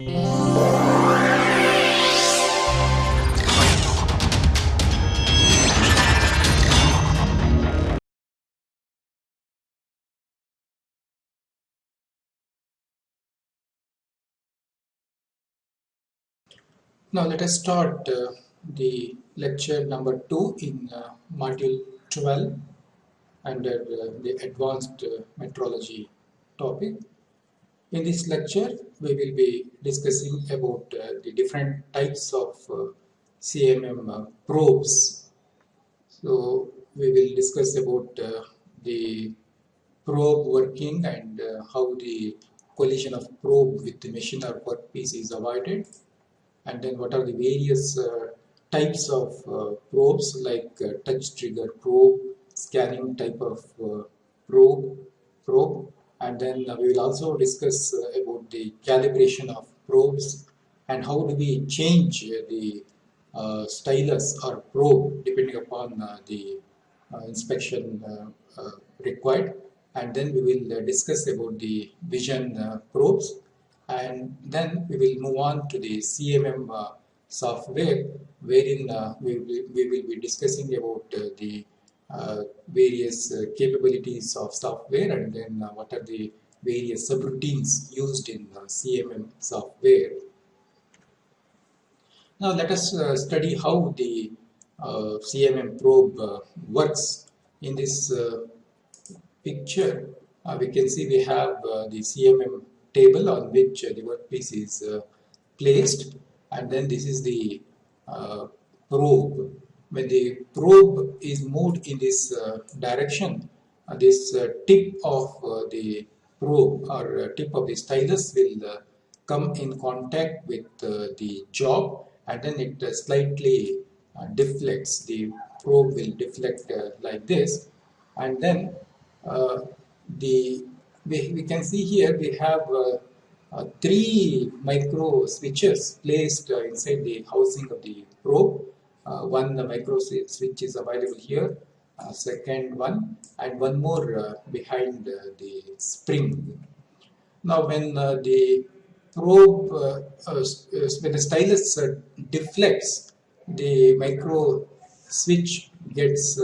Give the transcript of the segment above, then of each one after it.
Now let us start uh, the lecture number 2 in uh, module 12 under uh, the advanced uh, metrology topic. In this lecture we will be discussing about uh, the different types of uh, CMM uh, probes. So we will discuss about uh, the probe working and uh, how the collision of probe with the machine or workpiece is avoided and then what are the various types of probes like touch trigger probe, scanning type of probe, probe and then we will also discuss about the calibration of probes and how do we change the uh, stylus or probe depending upon uh, the uh, inspection required. And then we will discuss about the vision probes. And then we will move on to the CMM uh, software wherein uh, we, will, we will be discussing about uh, the uh, Uh, various uh, capabilities of software and then uh, what are the various subroutines used in uh, CMM software. Now let us uh, study how the CMM probe works. In this picture we can see we have the CMM table on which the workpiece is uh, placed and then this is the uh, probe. When the probe is moved in this uh, direction, this tip of the probe or tip of the stylus will come in contact with the job and then it slightly deflects. The probe will deflect like this and then uh, the we, we can see here we have uh, uh, three micro switches placed uh, inside the housing of the probe. Uh, one micro switch is available here, uh, second one, and one more uh, behind the spring. Now, when the probe, when the stylus deflects, the micro switch gets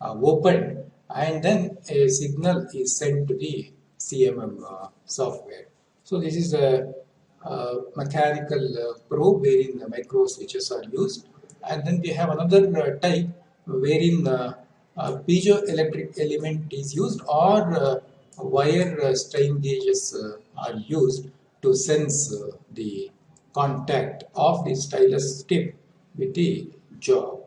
opened and then a signal is sent to the CMM uh, software. So this is a, a mechanical uh, probe wherein the micro switches are used and then we have another uh, type wherein uh, a piezoelectric element is used or uh, wire strain gauges are used to sense the contact of the stylus tip with the job.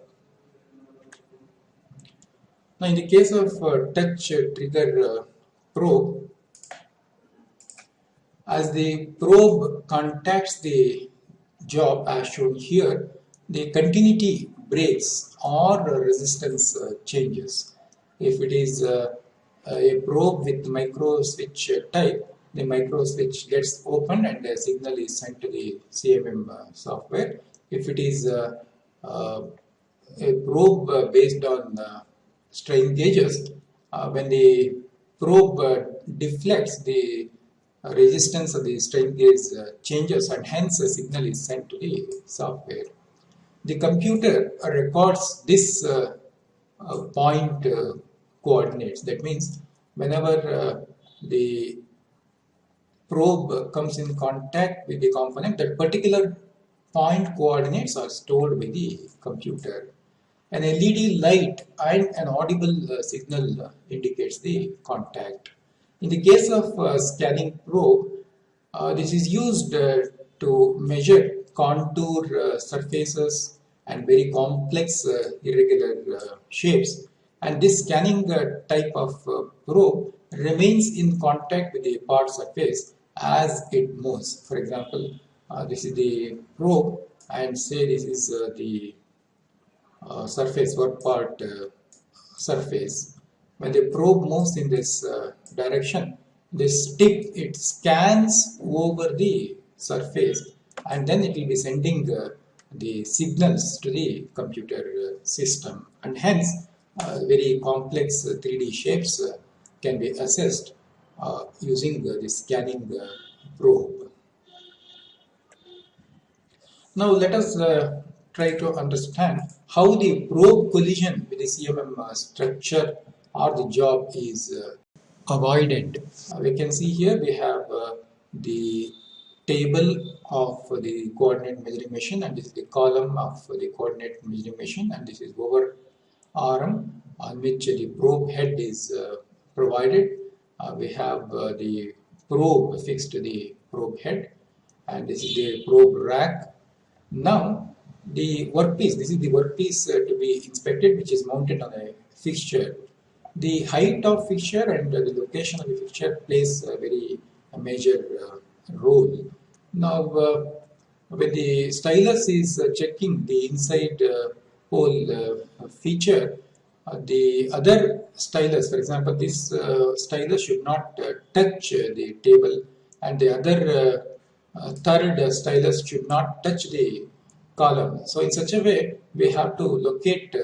Now in the case of uh, touch trigger uh, probe, as the probe contacts the job as shown here, the continuity breaks or resistance uh, changes. If it is uh, a probe with micro switch type, the micro switch gets open and the signal is sent to the CMM uh, software. If it is uh, a probe based on strain gauges, uh, when the probe uh, deflects, the resistance of the strain gauge uh, changes and hence a signal is sent to the software. The computer records this point coordinates. That means whenever the probe comes in contact with the component, that particular point coordinates are stored by the computer. An LED light and an audible uh, signal uh, indicates the contact. In the case of uh, scanning probe, uh, this is used uh, to measure contour uh, surfaces and very complex uh, irregular uh, shapes. And this scanning uh, type of probe remains in contact with the part surface as it moves. For example, this is the probe and say this is the uh, surface work part uh, surface when the probe moves in this uh, direction this tip it scans over the surface and then it will be sending the signals to the computer system and hence very complex 3D shapes can be assessed uh, using uh, the scanning uh, probe. Now let us uh, try to understand how the probe collision with the CMM uh, structure or the job is uh, avoided. Uh, we can see here we have uh, the table of the coordinate measuring machine and this is the column of the coordinate measuring machine and this is over arm on which the probe head is uh, provided. Uh, we have uh, the probe fixed to the probe head and this is the probe rack. Now the workpiece, this is the workpiece uh, to be inspected which is mounted on a fixture. The height of fixture and the location of the fixture plays a very a major uh, role. Now uh, when the stylus is uh, checking the inside uh, hole feature, uh, the other stylus, for example, this uh, stylus should not uh, touch the table and the other third stylus should not touch the column. So in such a way, we have to locate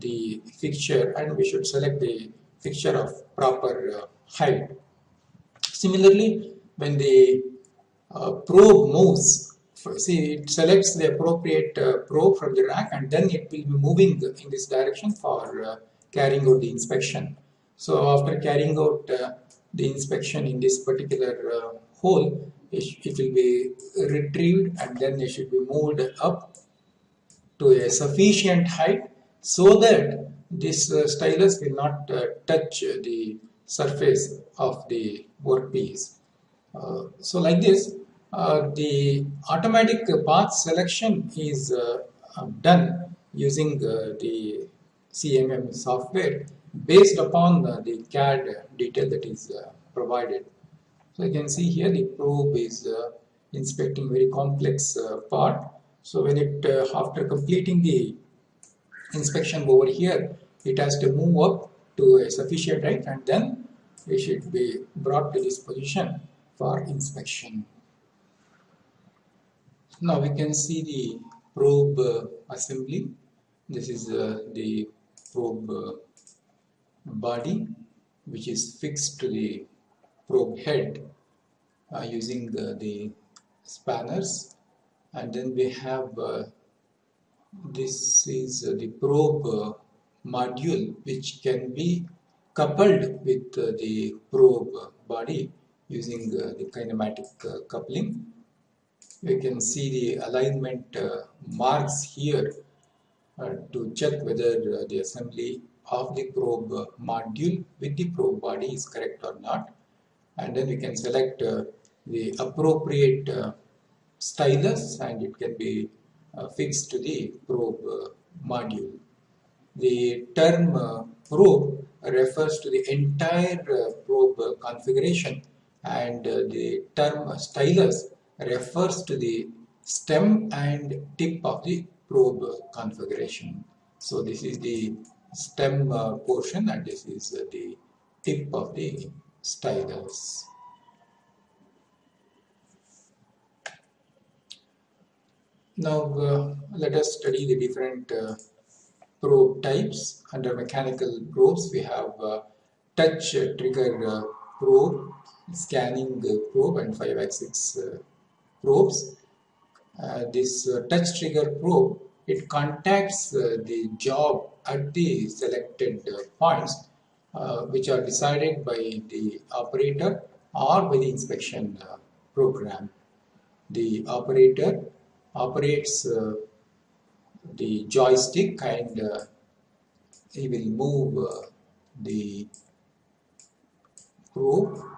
the fixture and we should select the fixture of proper height. Similarly, when the uh, probe moves see it selects the appropriate uh, probe from the rack and then it will be moving in this direction for uh, carrying out the inspection. So after carrying out uh, the inspection in this particular uh, hole, it, it, will be retrieved and then it should be moved up to a sufficient height so that this uh, stylus will not uh, touch the surface of the workpiece. Uh, so like this, uh, the automatic path selection is uh, uh done using uh, the CMM software based upon uh, the CAD detail that is provided. So you can see here the probe is inspecting very complex part. So when it after completing the inspection over here, it has to move up to a sufficient height and then it should be brought to this position for inspection. Now we can see the probe uh, assembly. This is uh, the probe uh, body which is fixed to the probe head uh, using the, the, spanners and then we have uh, this is uh, the probe module which can be coupled with the probe body using the kinematic coupling we can see the alignment uh, marks here uh, to check whether uh, the assembly of the probe module with the probe body is correct or not and then we can select uh, the appropriate uh, stylus and it can be uh, fixed to the probe module. The term probe refers to the entire probe configuration and the term stylus refers to the stem and tip of the probe configuration. So this is the stem uh, portion and this is uh, the tip of the stylus. Now uh, let us study the different uh, probe types. Under mechanical probes we have uh, touch trigger uh, probe, scanning probe and 5-axis probes. Uh, this uh, touch trigger probe, it contacts uh, the job at the selected uh, points uh, which are decided by the operator or by the inspection uh, program. The operator operates the joystick and he will move the probe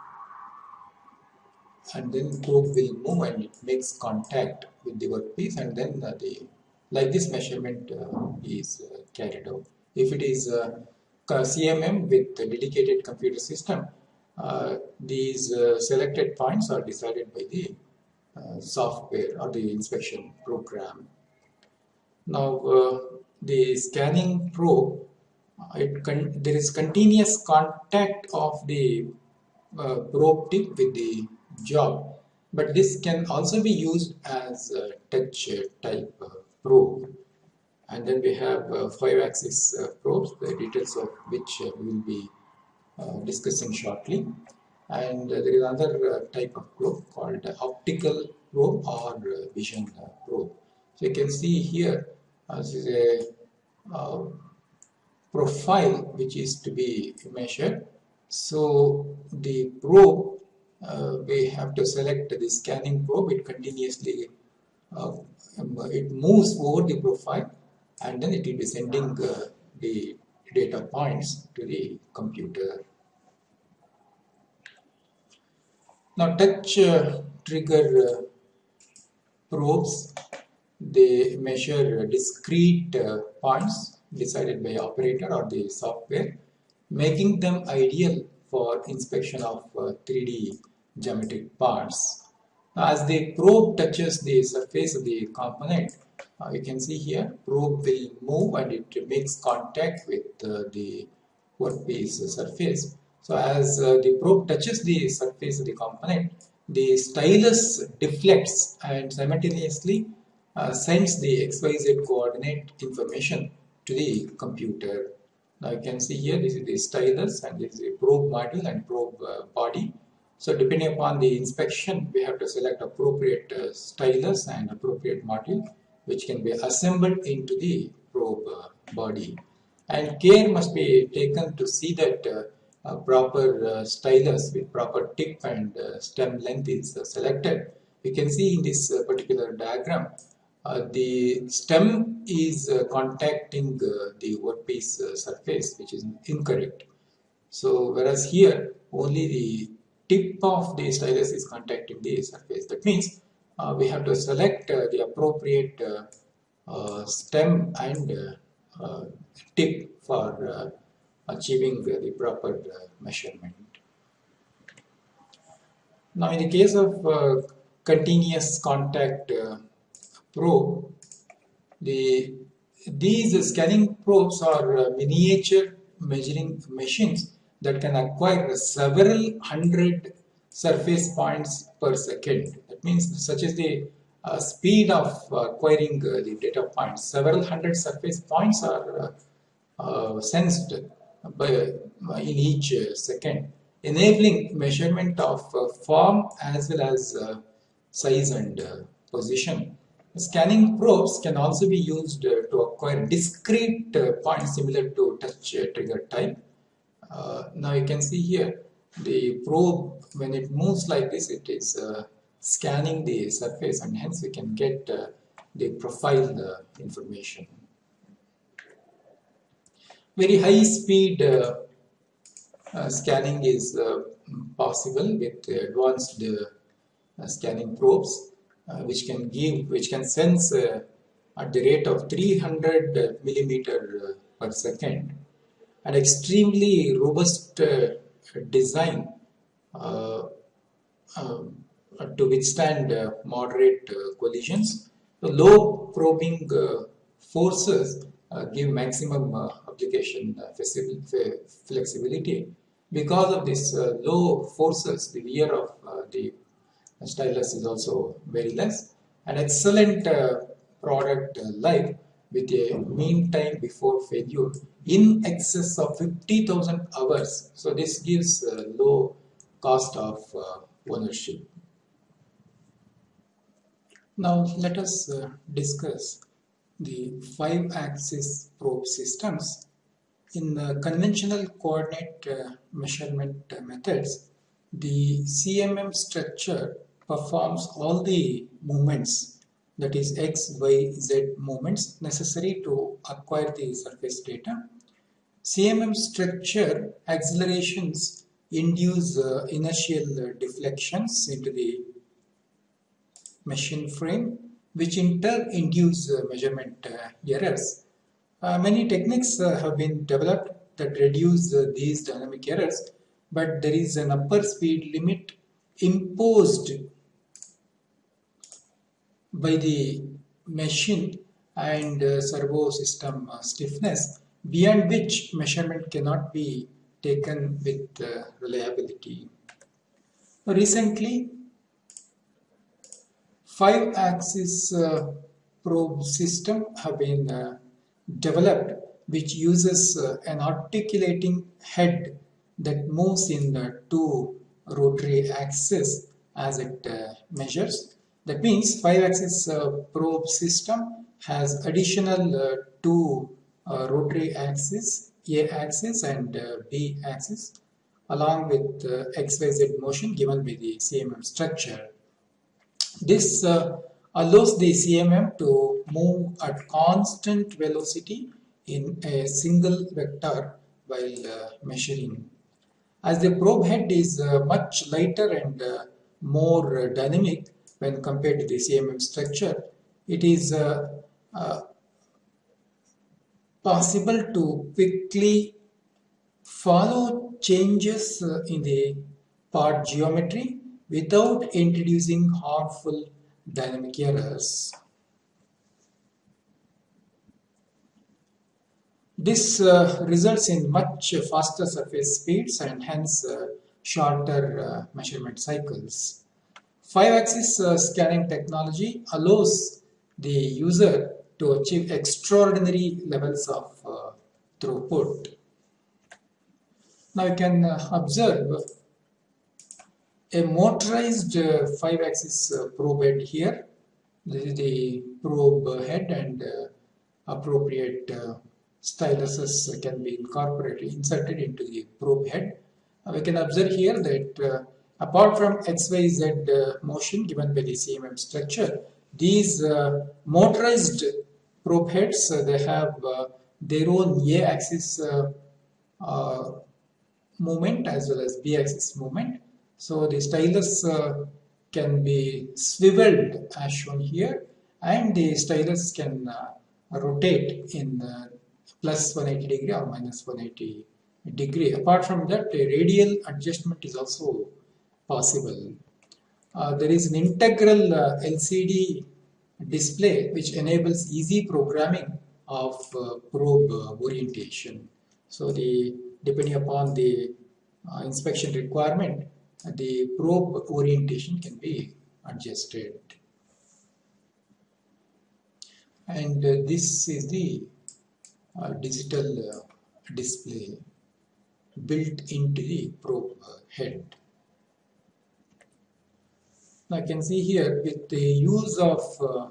and then probe will move and it makes contact with the workpiece and then uh, the like this measurement uh, is uh, carried out. If it is uh, CMM with dedicated computer system, uh, these uh, selected points are decided by the software or the inspection program. Now the scanning probe, there is continuous contact of the probe tip with the job but this can also be used as a touch type probe and then we have uh, five axis uh, probes the details of which uh, we will be uh, discussing shortly and uh, there is another uh, type of probe called optical probe or vision probe. So you can see here this is a profile which is to be measured. So the probe uh, we have to select the scanning probe it continuously uh, um, it moves over the profile and then it will be sending uh, the data points to the computer. Now touch uh, trigger uh, probes they measure discrete uh, points decided by operator or the software making them ideal for inspection of 3D geometric parts. As the probe touches the surface of the component, uh, you can see here probe will move and it makes contact with uh, the workpiece surface. So as uh, the probe touches the surface of the component, the stylus deflects and simultaneously uh, sends the XYZ coordinate information to the computer. Now you can see here this is the stylus and this is the probe module and probe uh, body. So depending upon the inspection, we have to select appropriate uh, stylus and appropriate module which can be assembled into the probe uh, body. And care must be taken to see that uh, proper uh, stylus with proper tip and uh, stem length is uh, selected. You can see in this particular diagram, the stem is contacting the workpiece surface which is incorrect. So whereas here only the tip of the stylus is contacting the surface. That means uh, we have to select uh, the appropriate uh, uh stem and uh, uh, tip for achieving the proper measurement. Now in the case of continuous contact probe, the these scanning probes are miniature measuring machines that can acquire several hundred surface points per second That means such as the uh, speed of acquiring uh, the data points. Several hundred surface points are uh, uh sensed by, uh, in each uh, second, enabling measurement of form as well as size and position. Scanning probes can also be used to acquire discrete points similar to touch trigger type. Uh, now you can see here the probe when it moves like this it is uh, scanning the surface and hence we can get uh, the profile uh, information. Very high speed uh, scanning is possible with advanced scanning probes which can give which can sense at the rate of 300 millimeter per second an extremely robust uh, design um, uh, to withstand uh, moderate uh, collisions. The low probing forces give maximum application flexibility. Because of this low forces, the wear of the stylus is also very less. An excellent product life with a mean time before failure in excess of 50,000 hours. So this gives a low cost of uh, ownership. Now let us uh, discuss the five axis probe systems. In the conventional coordinate uh, measurement methods, the CMM structure performs all the movements that is x, y, z movements necessary to acquire the surface data. CMM structure accelerations induce uh, inertial deflections into the machine frame which in turn induce uh, measurement uh, errors. Uh, many techniques have been developed that reduce these dynamic errors but there is an upper speed limit imposed by the machine and uh, servo system uh, stiffness beyond which measurement cannot be taken with uh, reliability. Recently, five axis uh, probe system have been uh, developed which uses uh, an articulating head that moves in the two rotary axes as it uh, measures. That means 5-axis uh, probe system has additional two uh, rotary axis, A axis and uh, B axis along with uh, XYZ motion given by the CMM structure. This uh, allows the CMM to move at constant velocity in a single vector while uh, measuring. As the probe head is uh, much lighter and uh, more uh, dynamic when compared to the CMM structure, it is possible to quickly follow changes in the part geometry without introducing harmful dynamic errors. This uh, results in much faster surface speeds and hence uh, shorter uh, measurement cycles. 5-axis uh, scanning technology allows the user to achieve extraordinary levels of uh, throughput. Now you can uh, observe a motorized 5-axis probe head here. This is the probe head and appropriate styluses can be incorporated, inserted into the probe head. Uh, we can observe here that uh, apart from XYZ uh, motion given by the CMM structure, these uh, motorized probe heads, uh, they have uh, their own A-axis movement as well as B-axis movement. So the stylus can be swiveled as shown here and the stylus can rotate in plus 180 degree or minus 180 degree. Apart from that, a radial adjustment is also possible. Uh, there is an integral uh, LCD display which enables easy programming of uh, probe uh, orientation. So the depending upon the uh, inspection requirement, the probe orientation can be adjusted. And uh, this is the digital display built into the probe head. Now I can see here with the use of uh,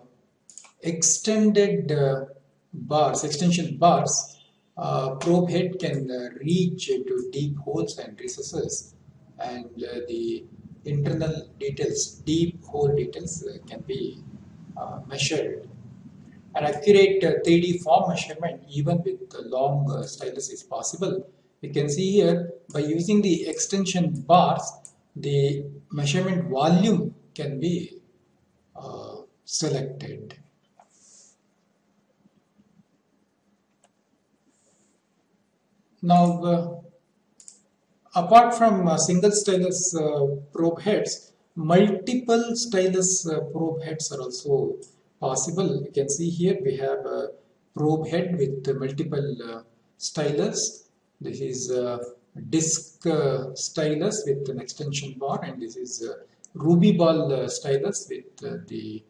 extended uh, bars, extension bars, uh, probe head can uh, reach into deep holes and recesses and uh, the internal details, deep hole details can be measured an accurate 3D uh, form measurement even with long uh, stylus is possible. You can see here by using the extension bars the measurement volume can be uh, selected. Now uh, apart from uh, single stylus uh, probe heads multiple stylus probe heads are also possible. You can see here we have a probe head with multiple uh, stylus. This is a disc uh, stylus with an extension bar and this is ruby ball uh, stylus with uh, the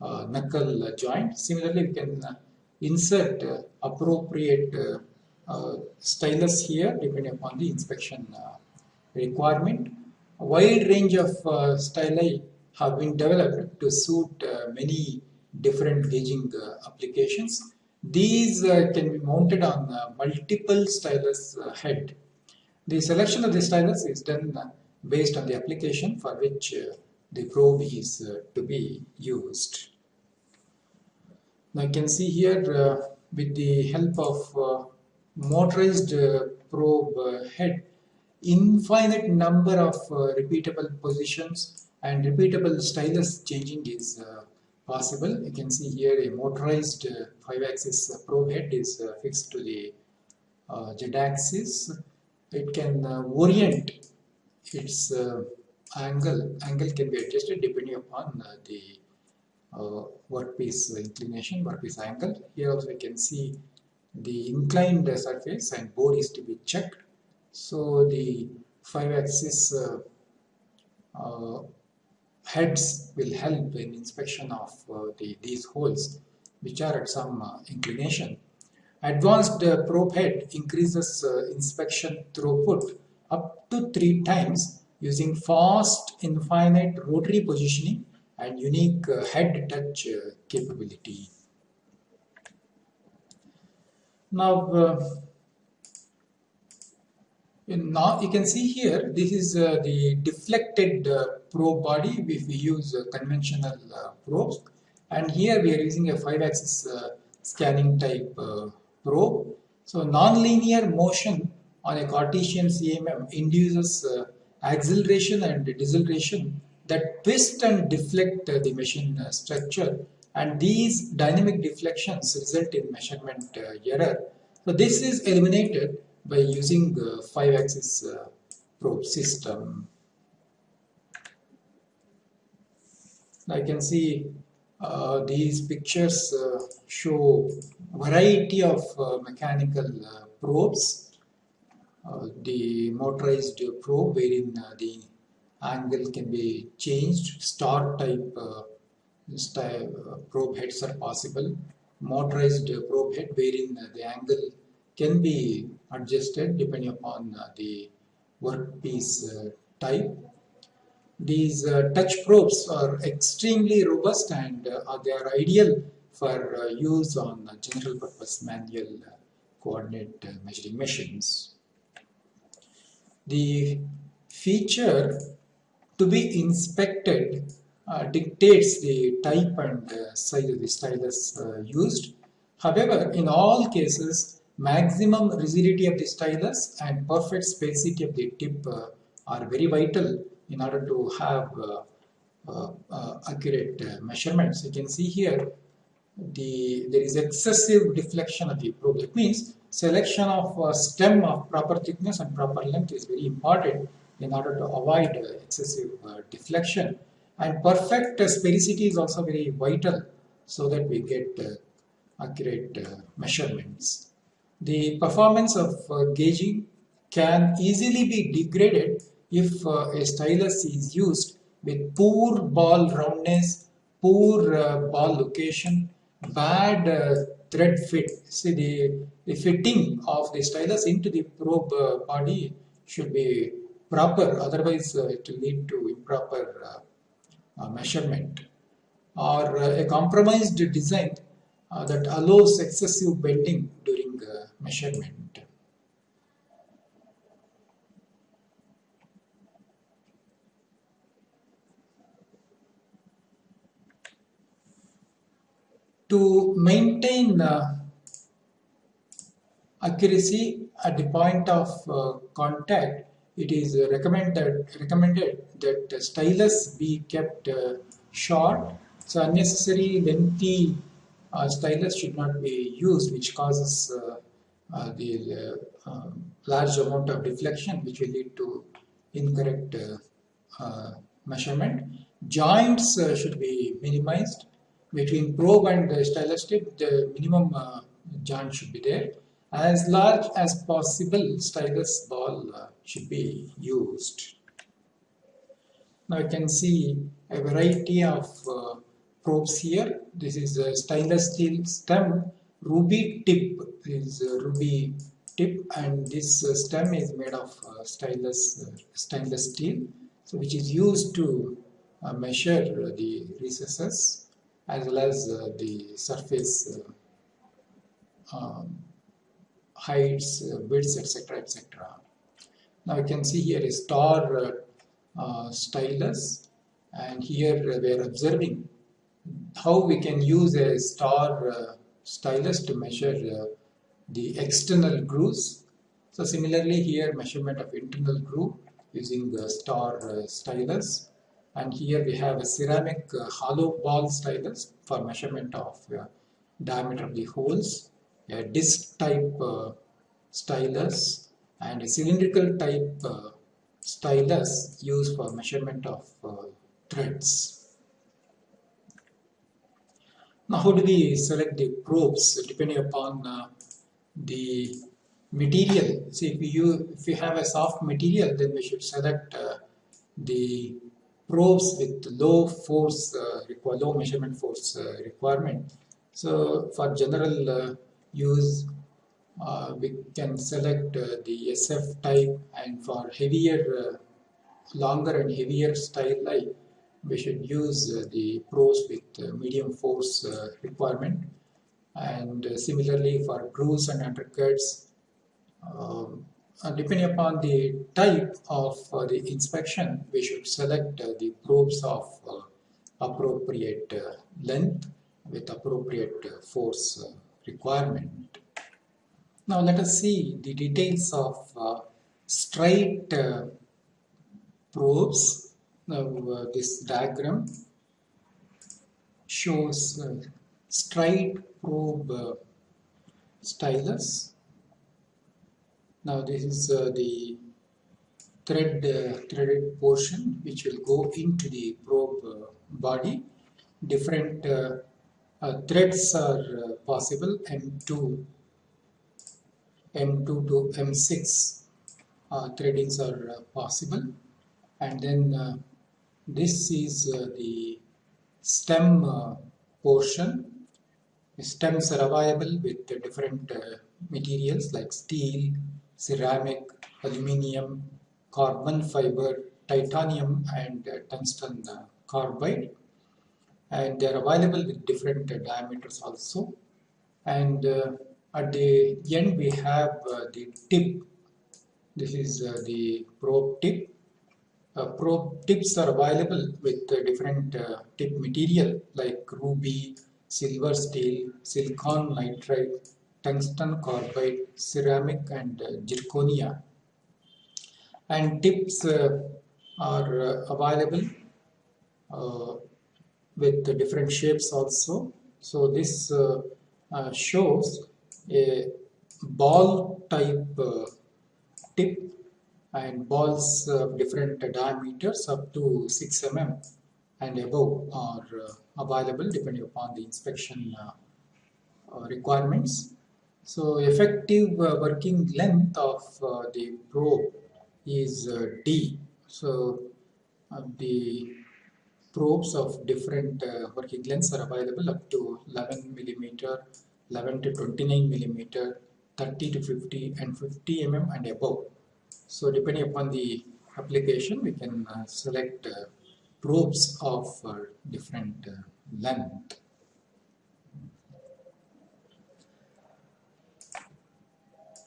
uh, knuckle joint. Similarly, we can uh, insert appropriate stylus here depending upon the inspection requirement. A wide range of styli have been developed to suit many different gauging uh, applications. These uh, can be mounted on uh, multiple stylus head. The selection of the stylus is done based on the application for which the probe is to be used. Now you can see here with the help of motorized probe head infinite number of uh, repeatable positions and repeatable stylus changing is uh, possible. You can see here a motorized uh, 5-axis probe head is uh, fixed to the uh, z-axis. It can orient its angle. Angle can be adjusted depending upon the uh, workpiece inclination, workpiece angle. Here also we can see the inclined surface and bore is to be checked. So the 5 axis uh, uh, heads will help in inspection of uh, the, these holes which are at some uh, inclination. Advanced uh, probe head increases uh, inspection throughput up to three times using fast infinite rotary positioning and unique uh, head touch uh, capability. Now, uh, now you can see here this is uh, the deflected uh, probe body if we use uh, conventional probes and here we are using a 5 axis scanning type probe. So non-linear motion on a Cartesian CMM induces acceleration and deceleration that twist and deflect uh, the machine uh, structure and these dynamic deflections result in measurement uh, error. So this is eliminated by using the 5 axis probe system. I can see uh, these pictures uh, show variety of uh, mechanical probes. Uh, the motorized probe wherein uh, the angle can be changed. Star type uh, uh, probe heads are possible. Motorized probe head wherein uh, the angle can be adjusted depending upon uh, the workpiece type. These touch probes are extremely robust and they are ideal for use on general purpose manual coordinate measuring machines. The feature to be inspected uh, dictates the type and uh, size of the stylus uh, used. However, in all cases, maximum rigidity of the stylus and perfect sphericity of the tip uh, are very vital in order to have uh, uh, accurate measurements. You can see here the there is excessive deflection of the probe. That means selection of stem of proper thickness and proper length is very important in order to avoid excessive uh, deflection. And perfect sphericity is also very vital so that we get uh, accurate uh, measurements. The performance of gauging can easily be degraded if a stylus is used with poor ball roundness, poor uh, ball location, bad uh, thread fit. See the, the fitting of the stylus into the probe uh, body should be proper, otherwise uh, it will lead to improper uh, uh, measurement or a compromised design that allows excessive bending during measurement. To maintain accuracy at the point of uh, contact, it is recommended recommended that the stylus be kept uh, short. So unnecessary lengthy uh, stylus should not be used, which causes uh, uh the uh, um, large amount of deflection, which will lead to incorrect measurement. Joints should be minimized between probe and stylus tip. The minimum joint should be there as large as possible stylus ball uh, should be used. Now you can see a variety of uh, probes here. This is a stainless steel stem. Ruby tip is ruby tip and this uh, stem is made of uh, stainless, uh, stainless steel so which is used to uh, measure the recesses as well as the surface um, heights, uh, widths, etc. etc. Now you can see here a star uh, uh, stylus and here we are observing how we can use a star stylus to measure the external grooves. So similarly here measurement of internal groove using the star uh, stylus and here we have a ceramic uh, hollow ball stylus for measurement of uh, diameter of the holes a disc type uh, stylus and a cylindrical type uh, stylus used for measurement of uh, threads. Now how do we select the probes depending upon uh, the material. See if you if you have a soft material then we should select uh, the probes with low force uh, low measurement force requirement. So for general use uh, we can select uh, the SF type and for heavier uh, longer and heavier styli we should use uh, the probes with medium force uh, requirement. And similarly for grooves and undercuts um, depending upon the type of the inspection we should select the probes of appropriate length with appropriate force requirement. Now let us see the details of straight probes now uh, this diagram shows uh, straight probe uh, stylus. Now this is uh, the thread uh, threaded portion which will go into the probe uh, body. Different Uh, threads are uh, possible. M2, M2 to M6 uh, threadings are possible. And then this is uh, the stem uh, portion. Stems are available with different uh, materials like steel, ceramic, aluminium, carbon fiber, titanium and tungsten carbide and they are available with different diameters also. And uh, at the end we have uh, the tip. This is uh, the probe tip. Uh, probe tips are available with uh, different uh, tip material like ruby, silver steel, silicon nitride, tungsten carbide, ceramic and zirconia. And tips are available with different shapes also. So this shows a ball type tip and balls of different diameters up to 6 mm and above are uh, available depending upon the inspection uh, uh, requirements. So effective working length of the probe is D. So the probes of different uh, working lengths are available up to 11 millimeter, 11 to 29 millimeter, 30 to 50 and 50 mm and above. So depending upon the application, we can uh, select uh, probes of uh, different uh, length.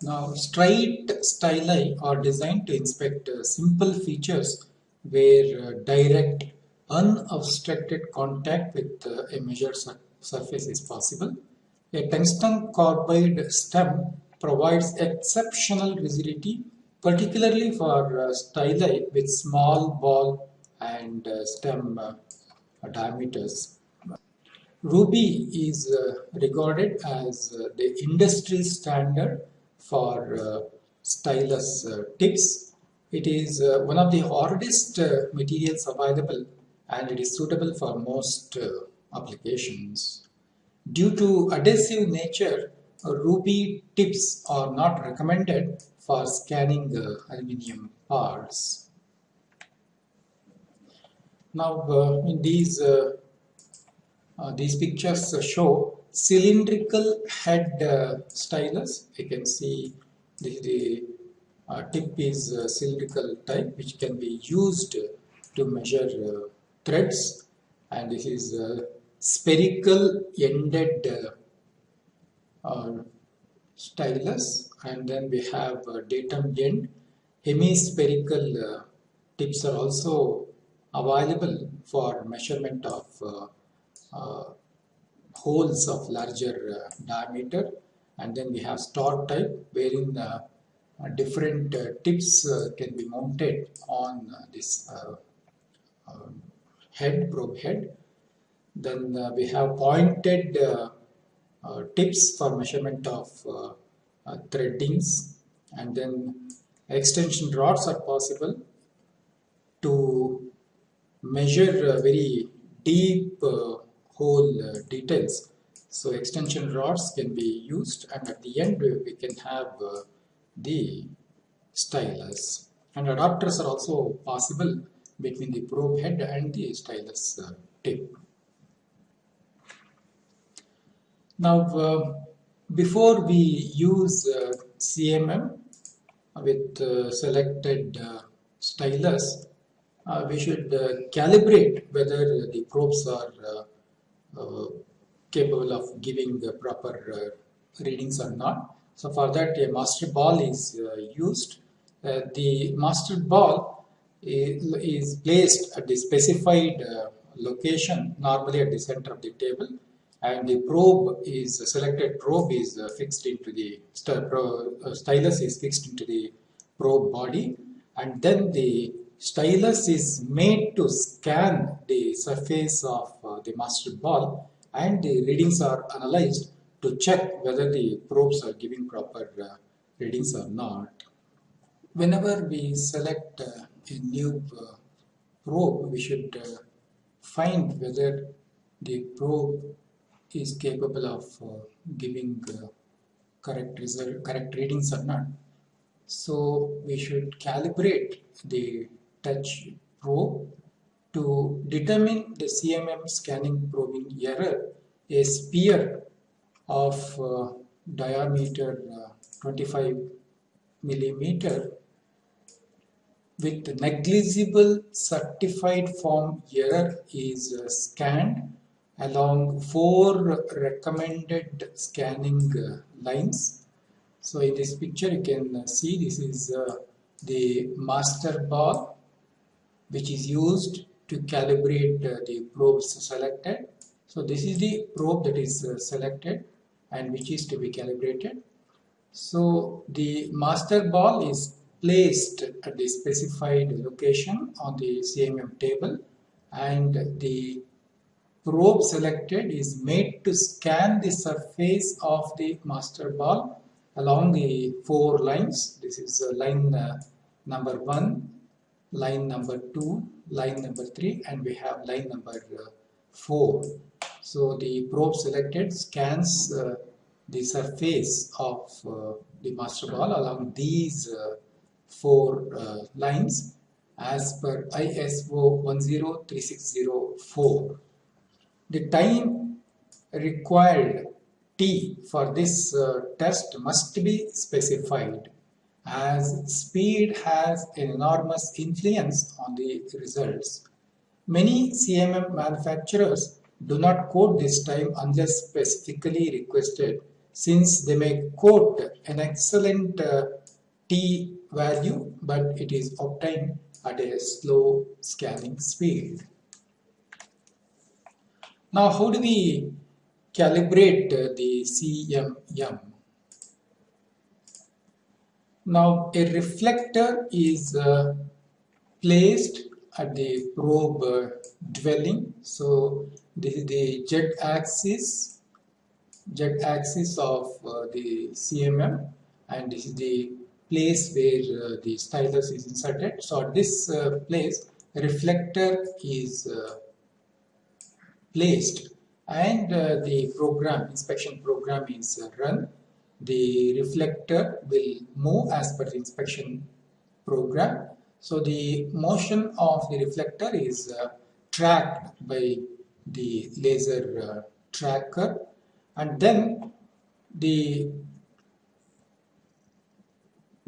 Now, straight styli are designed to inspect uh, simple features where uh, direct, unobstructed contact with a measured sur surface is possible. A tungsten carbide stem provides exceptional rigidity particularly for uh, styli with small ball and uh, stem uh, diameters. Ruby is uh, regarded as uh, the industry standard for uh, stylus tips. It is one of the hardest materials available and it is suitable for most applications. Due to adhesive nature, ruby tips are not recommended for scanning aluminium parts. Now uh, in these uh, uh, these pictures show cylindrical head uh, stylus. You can see the, the uh, tip is uh, cylindrical type which can be used to measure threads and this is a spherical ended stylus and then we have uh, datum end. Hemispherical uh, tips are also available for measurement of uh, uh holes of larger uh, diameter and then we have star type wherein uh, different tips can be mounted on this head probe head. Then we have pointed tips for measurement of uh, threadings. And then extension rods are possible to measure uh, very deep uh, hole uh, details. So extension rods can be used and at the end we can have uh, the stylus. And adapters are also possible between the probe head and the stylus uh, tip. Now before we use uh, CMM with uh, selected uh, stylus, uh, we should uh, calibrate whether the probes are uh, capable of giving the proper readings or not. So for that a master ball is used. the master ball is, placed at the specified location, normally at the center of the table and the probe is selected probe is fixed into the stylus is fixed into the probe body and then the stylus is made to scan the surface of uh, the master ball and the readings are analyzed to check whether the probes are giving proper uh, readings or not. Whenever we select uh, new uh, probe, we should uh, find whether the probe is capable of uh, giving correct result, correct readings or not. So we should calibrate the touch probe to determine the CMM scanning probing error, a sphere of uh, diameter uh, 25 millimeter with negligible certified form error is uh, scanned along four recommended scanning uh, lines. So in this picture you can uh, see this is the master ball which is used to calibrate the probes selected. So this is the probe that is selected and which is to be calibrated. So the master ball is placed at the specified location on the CMM table and the probe selected is made to scan the surface of the master ball along the four lines. This is uh, line uh, number 1, line number 2, line number 3 and we have line number uh, 4. So the probe selected scans uh, the surface of uh, the master ball along these uh, four uh, lines as per ISO 1036004. The time required T for this uh, test must be specified as speed has an enormous influence on the results. Many CMM manufacturers do not quote this time unless specifically requested since they may quote an excellent uh, T value but it is obtained at a slow scanning speed. Now how do we calibrate the CMM? Now a reflector is uh, placed at the probe uh, dwelling. So this is the z axis, z axis of uh, the CMM and this is the place where uh, the stylus is inserted. So at this uh, place reflector is uh, placed and the program inspection program is run the reflector will move as per the inspection program. So the motion of the reflector is tracked by the laser tracker and then the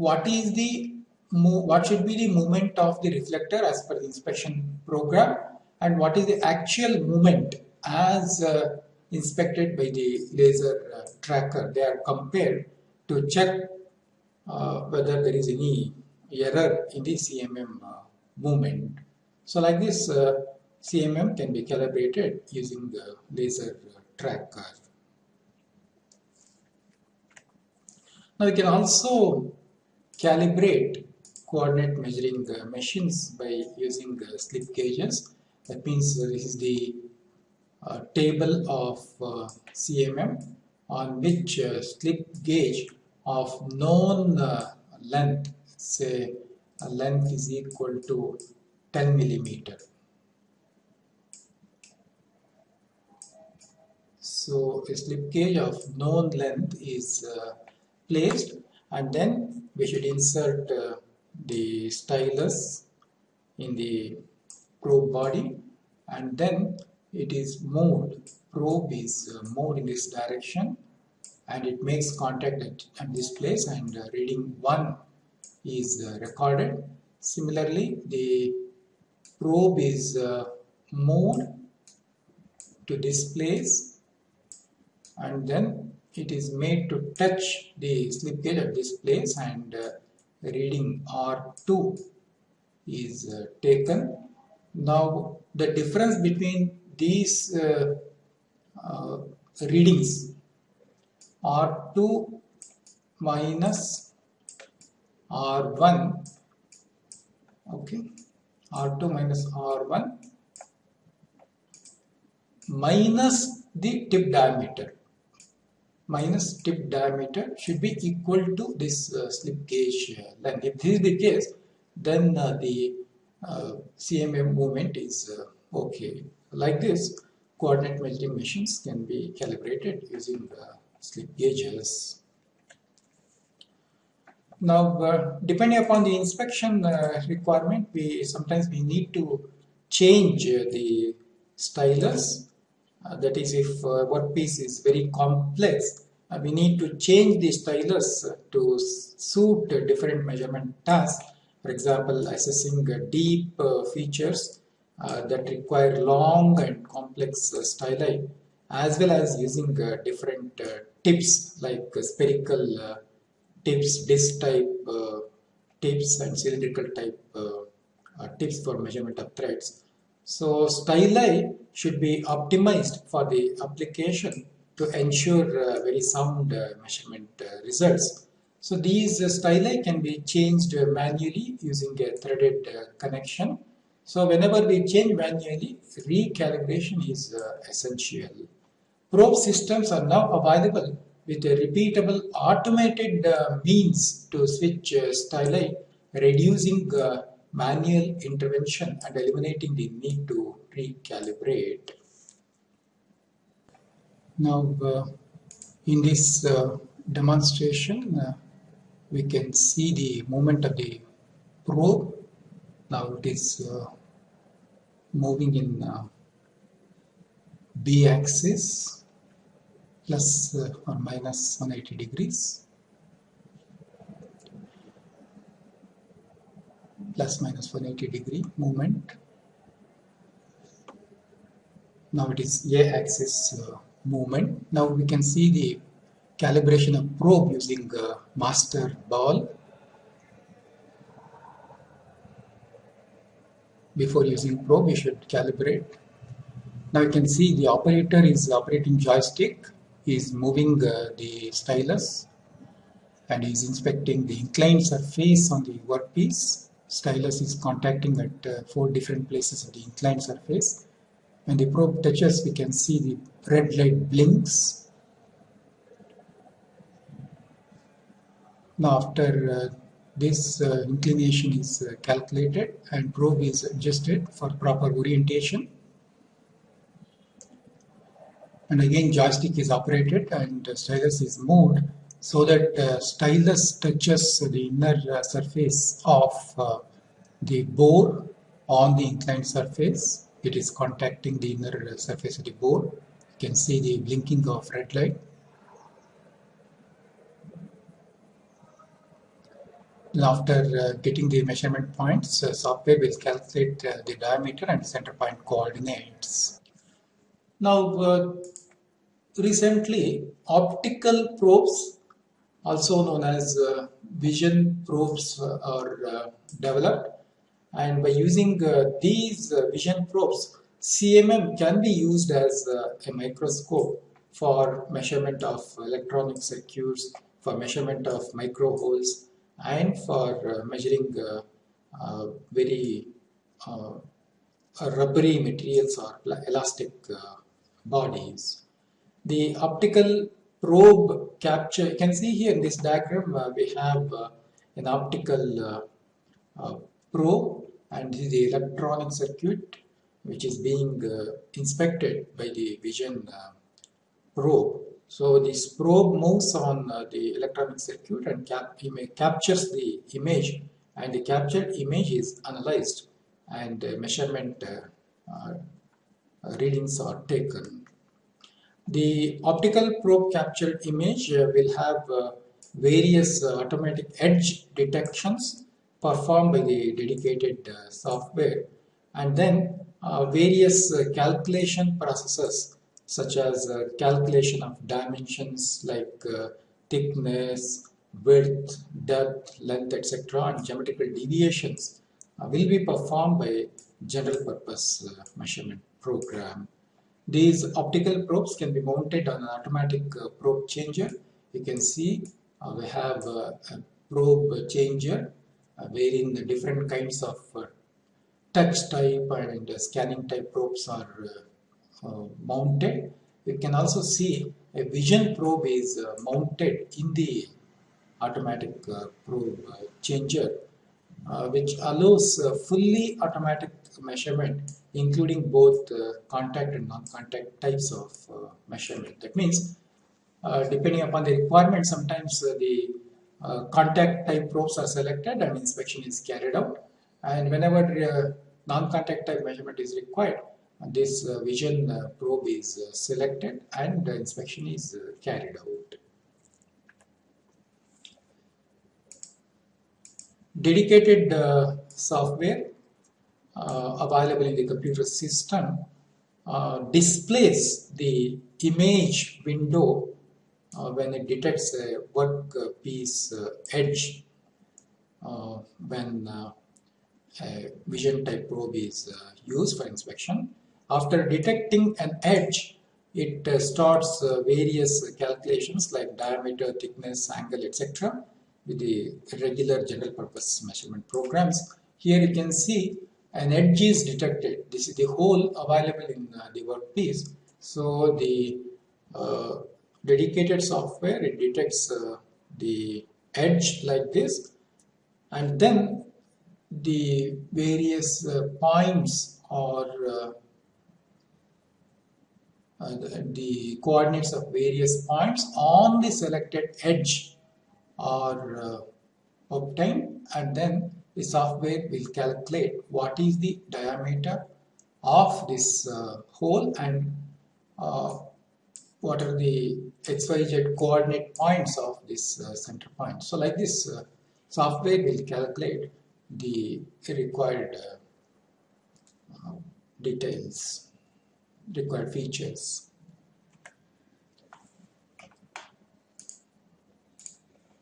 what is the what should be the movement of the reflector as per the inspection program and what is the actual movement as uh, inspected by the laser uh, tracker. They are compared to check uh, whether there is any error in the CMM uh, movement. So like this, uh, CMM can be calibrated using the laser uh, tracker. Now we can also calibrate coordinate measuring uh, machines by using slip gauges. That means this is the uh, table of uh, CMM on which uh, slip gauge of known length, say length is equal to 10 millimeter. So a slip gauge of known length is uh, placed and then we should insert uh, the stylus in the probe body. And then it is moved, probe is uh, moved in this direction. And it makes contact at, at this place. And uh, reading 1 is uh, recorded. Similarly, the probe is uh, moved to this place. And then it is made to touch the slip gauge at this place and uh, reading R2 is uh, taken. Now the difference between these uh, readings R2 minus R1 okay R2 minus R1 minus the tip diameter minus tip diameter should be equal to this uh, slip gauge uh, length. If this is the case, then uh, the uh, CMM movement is okay. Like this, coordinate measuring machines can be calibrated using slip gauges. Now, uh, depending upon the inspection uh, requirement, we sometimes we need to change uh, the stylus. That is, if workpiece is very complex, we need to change the stylus to suit different measurement tasks. For example, assessing deep features uh, that require long and complex uh, styli as well as using uh, different tips like spherical tips, disc type uh, tips and cylindrical type uh, uh, tips for measurement of threads. So styli should be optimized for the application to ensure uh, very sound uh, measurement uh, results. So these styli can be changed manually using a threaded connection. So whenever we change manually, recalibration is essential. Probe systems are now available with a repeatable automated means to switch styli, reducing manual intervention and eliminating the need to recalibrate. Now, uh, in this uh, demonstration, uh, we can see the movement of the probe. Now it is moving in B axis plus uh, or minus 180 degrees plus minus 180 degree movement now it is a axis uh, movement now we can see the calibration of probe using uh, master ball before using probe we should calibrate now you can see the operator is operating joystick is moving uh, the stylus and is inspecting the inclined surface on the workpiece. Stylus is contacting at uh, four different places of the inclined surface. When the probe touches, we can see the red light blinks. Now after uh, this uh, inclination is uh, calculated and probe is adjusted for proper orientation, and again joystick is operated and stylus is moved so that uh, stylus touches the inner uh, surface of uh, the bore on the inclined surface it is contacting the inner surface of the bore you can see the blinking of red light after uh, getting the measurement points, uh, software will calculate uh, the diameter and center point coordinates. Now, uh, recently, optical probes, also known as uh, vision probes, uh, are developed. And by using uh, these uh, vision probes, CMM can be used as a microscope for measurement of electronic circuits, for measurement of micro holes, and for measuring very rubbery materials or elastic bodies. The optical probe capture, you can see here in this diagram, uh, we have uh, an optical uh, uh probe and the electronic circuit which is being uh, inspected by the vision uh, probe. So this probe moves on the electronic circuit and cap captures the image and the captured image is analyzed and measurement readings are taken. The optical probe captured image uh, will have uh, various uh, automatic edge detections performed by the dedicated software and then uh, various uh, calculation processes such as uh, calculation of dimensions like uh, thickness, width, depth, length, etc. and geometrical deviations uh, will be performed by general purpose uh, measurement program. These optical probes can be mounted on an automatic uh, probe changer. You can see uh, we have uh, a probe changer uh, Uh, wherein the different kinds of uh, touch type and uh, scanning type probes are mounted. You can also see a vision probe is mounted in the automatic probe changer uh, which allows uh, fully automatic measurement including both uh, contact and non-contact types of measurement. That means depending upon the requirement sometimes the contact type probes are selected and inspection is carried out and whenever non-contact type measurement is required this uh, vision uh, probe is uh, selected and inspection is carried out. dedicated uh, software uh, available in the computer system uh, displays the image window uh, when it detects a workpiece uh, edge uh, when a vision type probe is used for inspection. After detecting an edge, it starts various calculations like diameter, thickness, angle, etc with the regular general purpose measurement programs. Here you can see an edge is detected. This is the hole available in uh, the workpiece. So the uh, dedicated software, it detects uh, the edge like this. And then the various uh, points or uh, uh, the, the coordinates of various points on the selected edge are uh, obtained. And then the software will calculate what is the diameter of this uh, hole and what are the xyz coordinate points of this uh, center point. So like this uh, software will calculate the required uh, details, required features.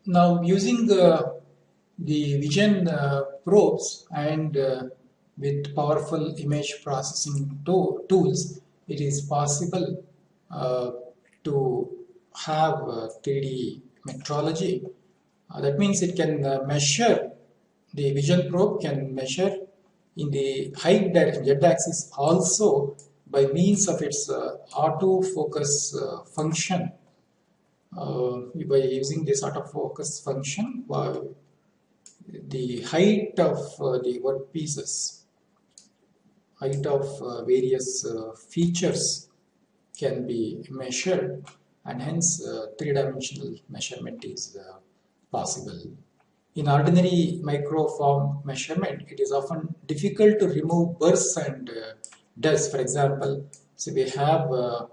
Now using uh, the vision uh, probes and uh, with powerful image processing to tools, it is possible uh, to have 3D metrology. Uh, that means it can uh, measure, the vision probe can measure in the height direction, z-axis also by means of its autofocus function uh, by using this autofocus function the height of uh, the workpieces height of uh, various uh, features can be measured and hence uh, three-dimensional measurement is uh, possible. In ordinary microform measurement, it is often difficult to remove burrs and dust. For example, so we have a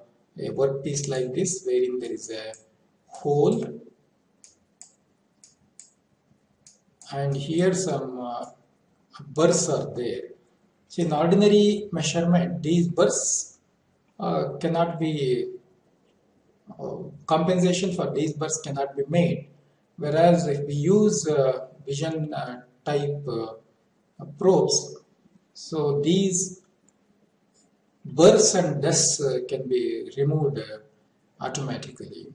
workpiece like this wherein there is a hole and here some uh, burrs are there. So in ordinary measurement these burrs uh, cannot be uh, compensation for these burrs cannot be made whereas if we use uh, vision uh, type uh, probes so these burrs and dust can be removed automatically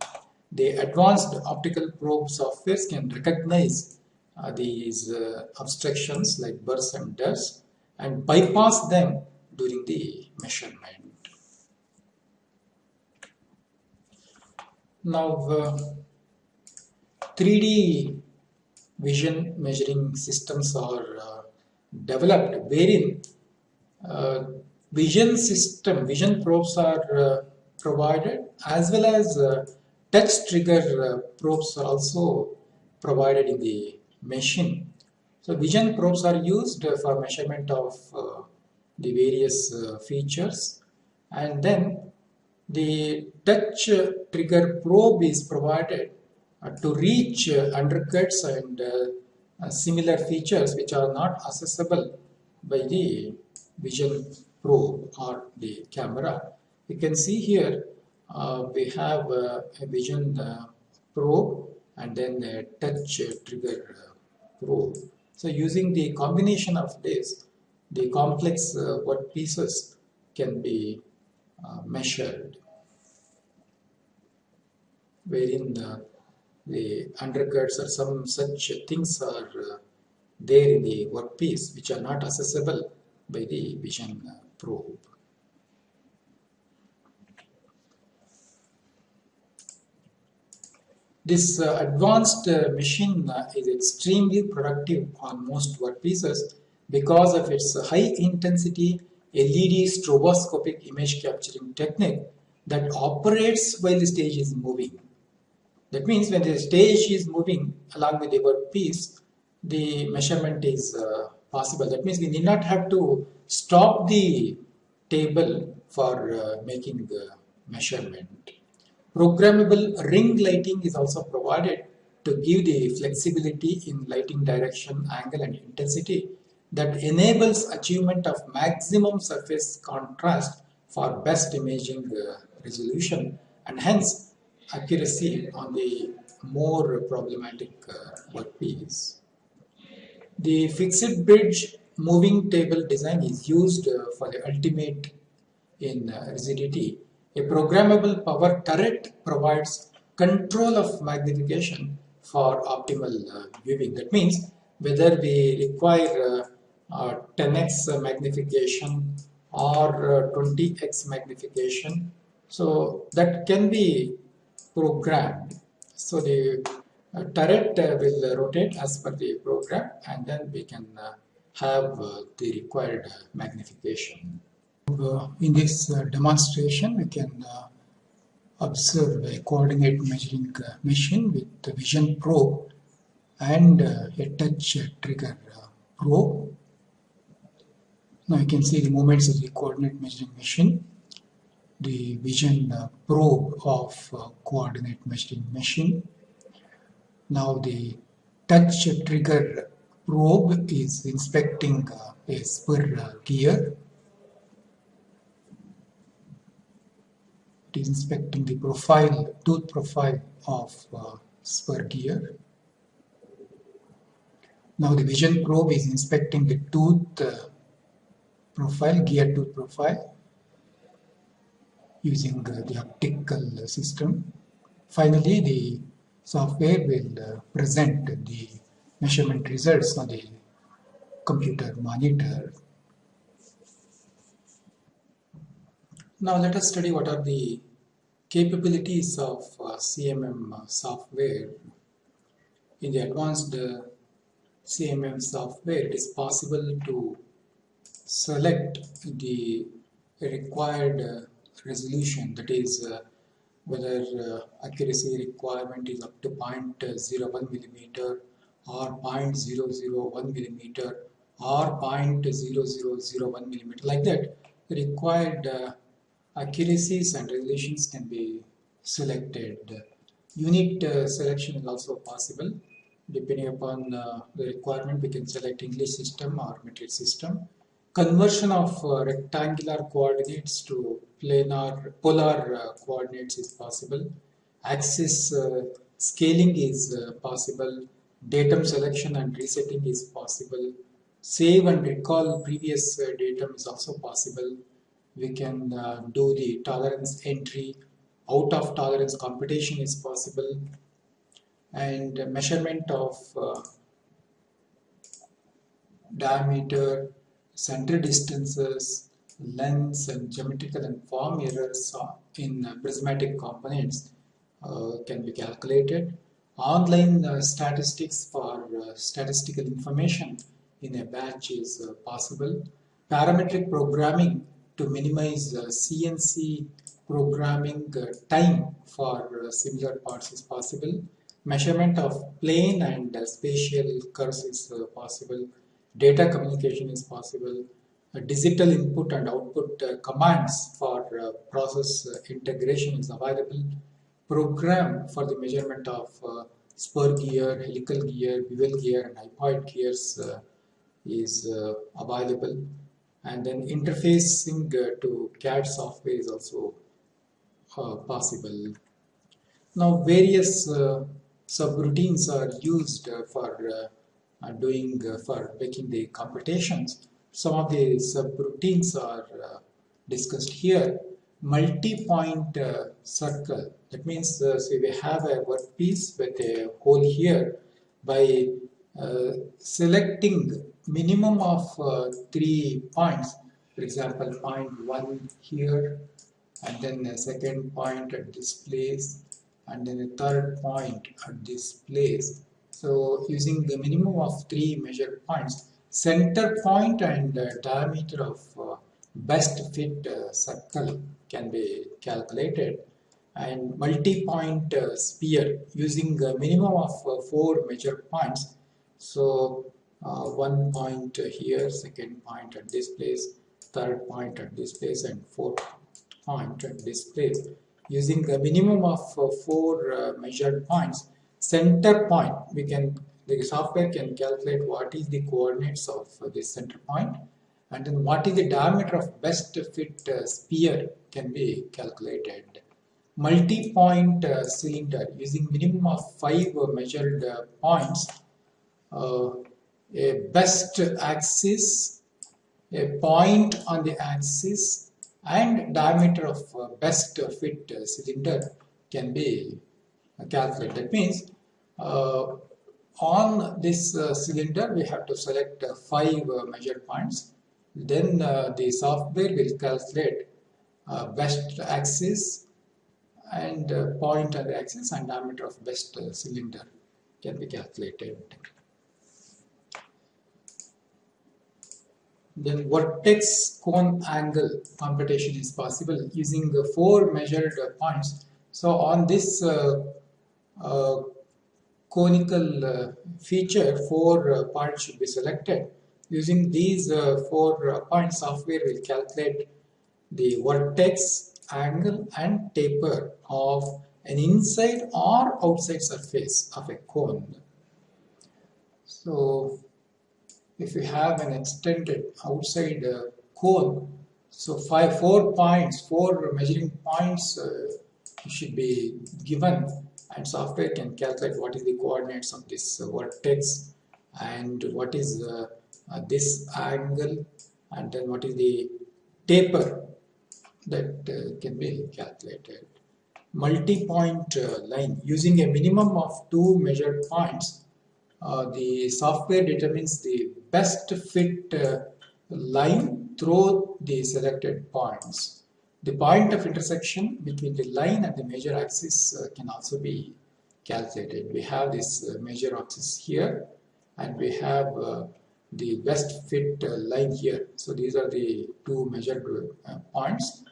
the advanced optical probe softwares can recognize uh, these uh, obstructions like burrs and dust and bypass them during the measurement. Now, uh, 3D vision measuring systems are uh, developed wherein uh, vision system, vision probes are uh, provided as well as touch trigger uh, probes are also provided in the machine. So vision probes are used for measurement of uh, the various uh, features and then the touch trigger probe is provided uh, to reach uh, undercuts and uh, similar features which are not accessible by the vision probe or the camera. You can see here uh, we have uh, a vision uh, probe and then a touch trigger probe. So using the combination of this, the complex work pieces can be measured wherein the, the undercuts or some such things are uh, there in the workpiece which are not accessible by the vision uh, probe. This uh, advanced uh, machine uh, is extremely productive on most workpieces because of its high intensity LED stroboscopic image capturing technique that operates while the stage is moving. That means when the stage is moving along with the workpiece, the measurement is uh, possible. That means we need not have to stop the table for uh, making the measurement. Programmable ring lighting is also provided to give the flexibility in lighting direction, angle and intensity that enables achievement of maximum surface contrast for best imaging uh, resolution and hence accuracy on the more problematic uh, workpiece. The fixed bridge moving table design is used uh, for the ultimate in rigidity a programmable power turret provides control of magnification for optimal viewing. That means whether we require 10x magnification or 20x uh, magnification. So that can be programmed. So the uh, turret uh, will rotate as per the program and then we can uh, have the required magnification. Uh, in this uh, demonstration, we can uh, observe a coordinate measuring machine with the vision probe and a touch trigger probe. Now you can see the movements of the coordinate measuring machine, the vision probe of coordinate measuring machine. Now the touch trigger probe is inspecting a spur gear it is inspecting the profile, tooth profile of uh, spur gear. Now the vision probe is inspecting the tooth uh, profile, gear tooth profile using the optical system. Finally, the software will uh, present the measurement results on the computer monitor Now let us study what are the capabilities of uh, CMM software. In the advanced uh, CMM software, it is possible to select the required uh, resolution that is uh, whether uh, accuracy requirement is up to 0.01 millimeter or 0.001 millimeter or 0.0001 millimeter like that required accuracies and resolutions can be selected. Unit uh, selection is also possible. Depending upon uh, the requirement, we can select English system or metric system. Conversion of uh, rectangular coordinates to planar, polar uh, coordinates is possible. Axis uh, scaling is uh, possible. Datum selection and resetting is possible. Save and recall previous datum is also possible we can uh, do the tolerance entry out of tolerance computation is possible and measurement of uh, diameter center distances lengths and geometrical and form errors in uh, prismatic components uh, can be calculated online uh, statistics for uh, statistical information in a batch is possible parametric programming to minimize CNC programming uh, time for uh, similar parts is possible. Measurement of plane and uh, spatial curves is possible. Data communication is possible. digital input and output commands for process integration is available. Program for the measurement of spur gear, helical gear, bevel gear and hypoid gears uh, is uh, available and then interfacing uh, to CAD software is also uh, possible. Now various uh, subroutines are used uh, for uh, doing for making the computations. Some of the subroutines are discussed here. Multi-point circle. That means say we have a workpiece with a hole here by uh, selecting minimum of uh, three points for example point one here and then a second point at this place and then a third point at this place so using the minimum of three measured points center point and uh, diameter of uh, best fit uh, circle can be calculated and multi-point uh, sphere using a minimum of four measured points so uh, one point here, second point at this place, third point at this place, and fourth point at this place. Using a minimum of uh, four uh, measured points, center point, we can the software can calculate what is the coordinates of uh, this center point and then what is the diameter of best fit uh, sphere can be calculated. Multi-point uh, cylinder using minimum of five measured points uh, a best axis, a point on the axis and diameter of uh, best fit cylinder can be calculated. That means uh, on this uh, cylinder we have to select uh, five uh, measure points then the software will calculate best axis and point on the axis and diameter of best cylinder can be calculated. Then vertex cone angle computation is possible using four measured points. So on this uh, uh, conical uh, feature, four uh, points should be selected. Using these uh, four points, software will calculate the vertex, angle and taper of an inside or outside surface of a cone. So if you have an extended outside cone, so five, four points, four measuring points should be given and software can calculate what is the coordinates of this uh, vertex and what is uh, uh, this angle and then what is the taper that uh, can be calculated. Multi-point line using a minimum of two measured points uh, the software determines the best fit uh, line through the selected points. The point of intersection between the line and the major axis uh, can also be calculated. We have this uh, major axis here and we have uh, the best fit uh, line here. So these are the two measured points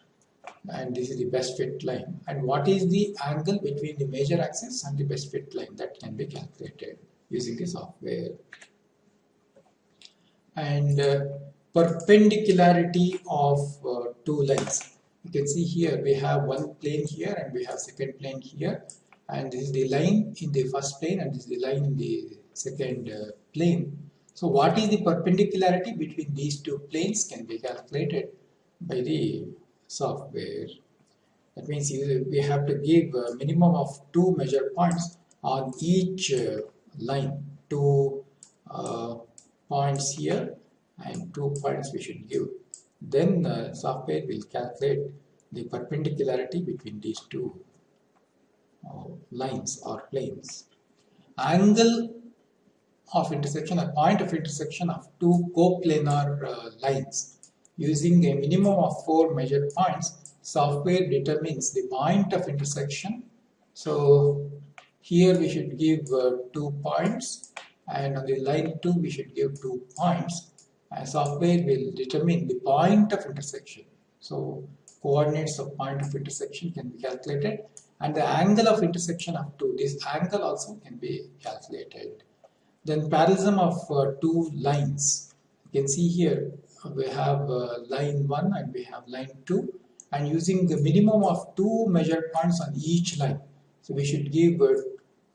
and this is the best fit line. And what is the angle between the major axis and the best fit line that can be calculated using the software and uh, perpendicularity of uh, two lines you can see here we have one plane here and we have second plane here. And this is the line in the first plane and this is the line in the second uh, plane. So what is the perpendicularity between these two planes can be calculated by the software. That means we have to give a minimum of two measure points on each uh, line. Two uh, points here and two points we should give then the software will calculate the perpendicularity between these two uh, lines or planes. Angle of intersection a point of intersection of two coplanar uh, lines. Using a minimum of four measured points software determines the point of intersection. So here we should give uh, two points and on the line 2 we should give two points and software will determine the point of intersection. So coordinates of point of intersection can be calculated and the angle of intersection of two, this angle also can be calculated. Then parallelism of uh, two lines. You can see here we have uh, line 1 and we have line 2 and using the minimum of two measured points on each line. So we should give uh,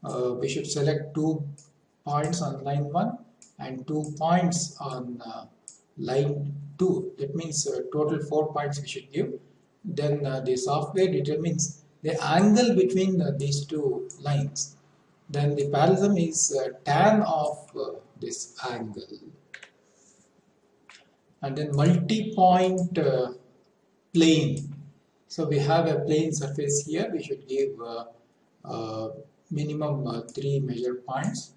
uh, we should select two points on line 1 and two points on uh, line 2 that means uh, total 4 points we should give. Then uh, the software determines the angle between uh, these two lines. Then the parallelism is uh, tan of uh, this angle. And then multi-point uh, plane. So we have a plane surface here. We should give minimum three measure points.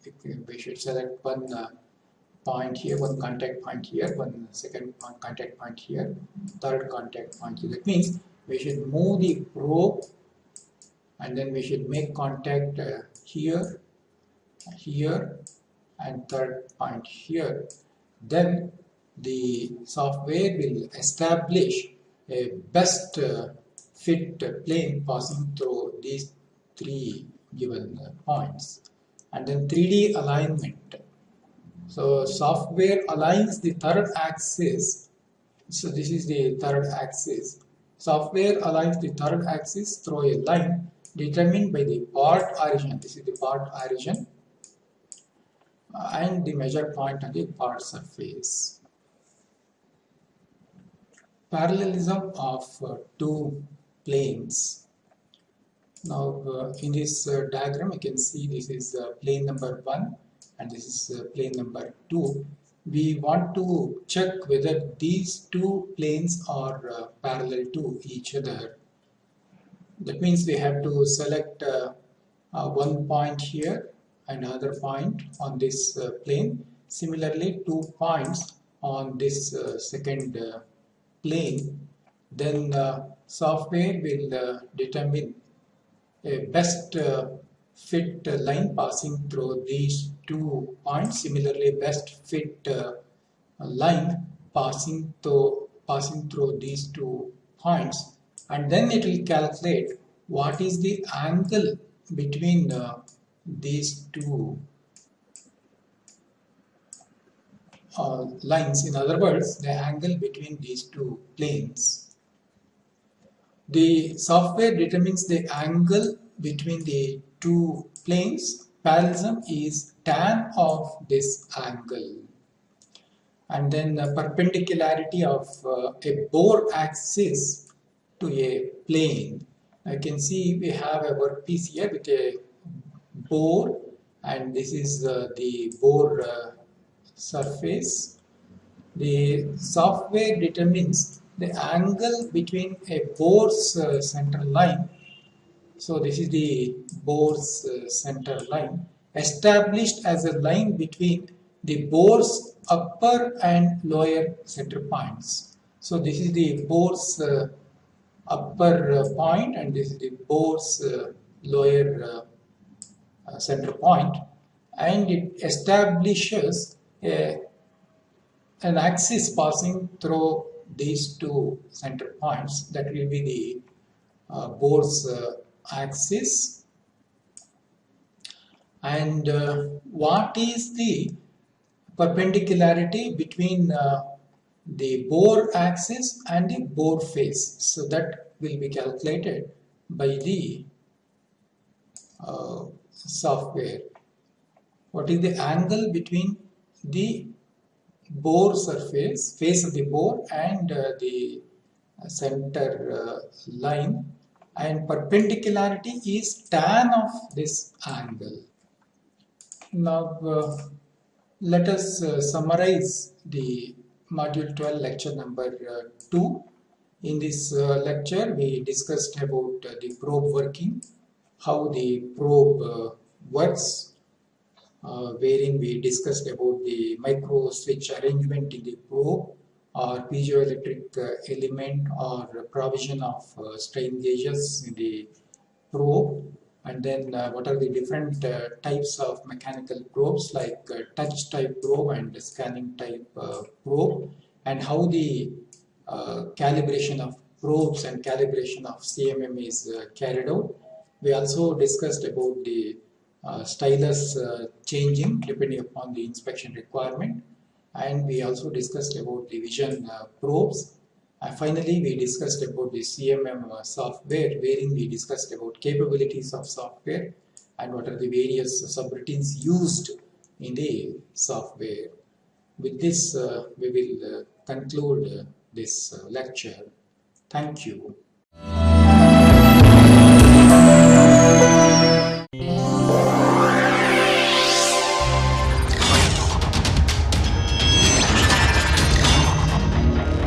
We should select one point here, one contact point here, one second contact point here, third contact point here. That means we should move the probe and then we should make contact uh, here, here and third point here. Then the software will establish a best uh, fit plane passing through these three given uh, points and then 3D alignment so software aligns the third axis. So this is the third axis. Software aligns the third axis through a line determined by the part origin. This is the part origin and the measure point on the part surface. Parallelism of uh, two planes. Now uh, in this uh, diagram you can see this is uh, plane number 1 and this is uh, plane number 2 we want to check whether these two planes are uh, parallel to each other. That means we have to select uh, uh one point here another point on this uh, plane. Similarly two points on this uh, second plane. Then software will determine a best fit line passing through these two points. Similarly, best fit uh, line passing through passing through these two points, and then it will calculate what is the angle between uh, these two uh, lines. In other words, the angle between these two planes. The software determines the angle between the two planes, parallelism is tan of this angle. And then the perpendicularity of uh, a bore axis to a plane. I can see we have a workpiece here with a bore and this is uh, the bore uh, surface. The software determines the angle between a bore's uh, center line so this is the bore's uh, center line established as a line between the bore's upper and lower center points. So this is the bore's uh, upper uh, point and this is the bore's uh, lower uh, uh, center point. And it establishes a, an axis passing through these two center points. That will be the uh, bore's axis and uh, what is the perpendicularity between uh, the bore axis and the bore face so that will be calculated by the uh, software. What is the angle between the bore surface face of the bore and uh, the center uh, line? And perpendicularity is tan of this angle. Now uh, let us uh, summarize the module 12 lecture number uh, 2. In this uh, lecture we discussed about uh, the probe working, how the probe works, wherein we discussed about the micro switch arrangement in the probe, or piezoelectric element or provision of strain gauges in the probe and then uh, what are the different uh, types of mechanical probes? Like uh, touch type probe and scanning type uh, probe. And how the calibration of probes and calibration of CMM is carried out. We also discussed about the stylus changing depending upon the inspection requirement. And we also discussed about the vision uh, probes finally we discussed about the CMM uh, software wherein we discussed about capabilities of software and what are the various subroutines used in the software. with this, uh, we will uh, conclude uh, this uh, lecture. Thank you.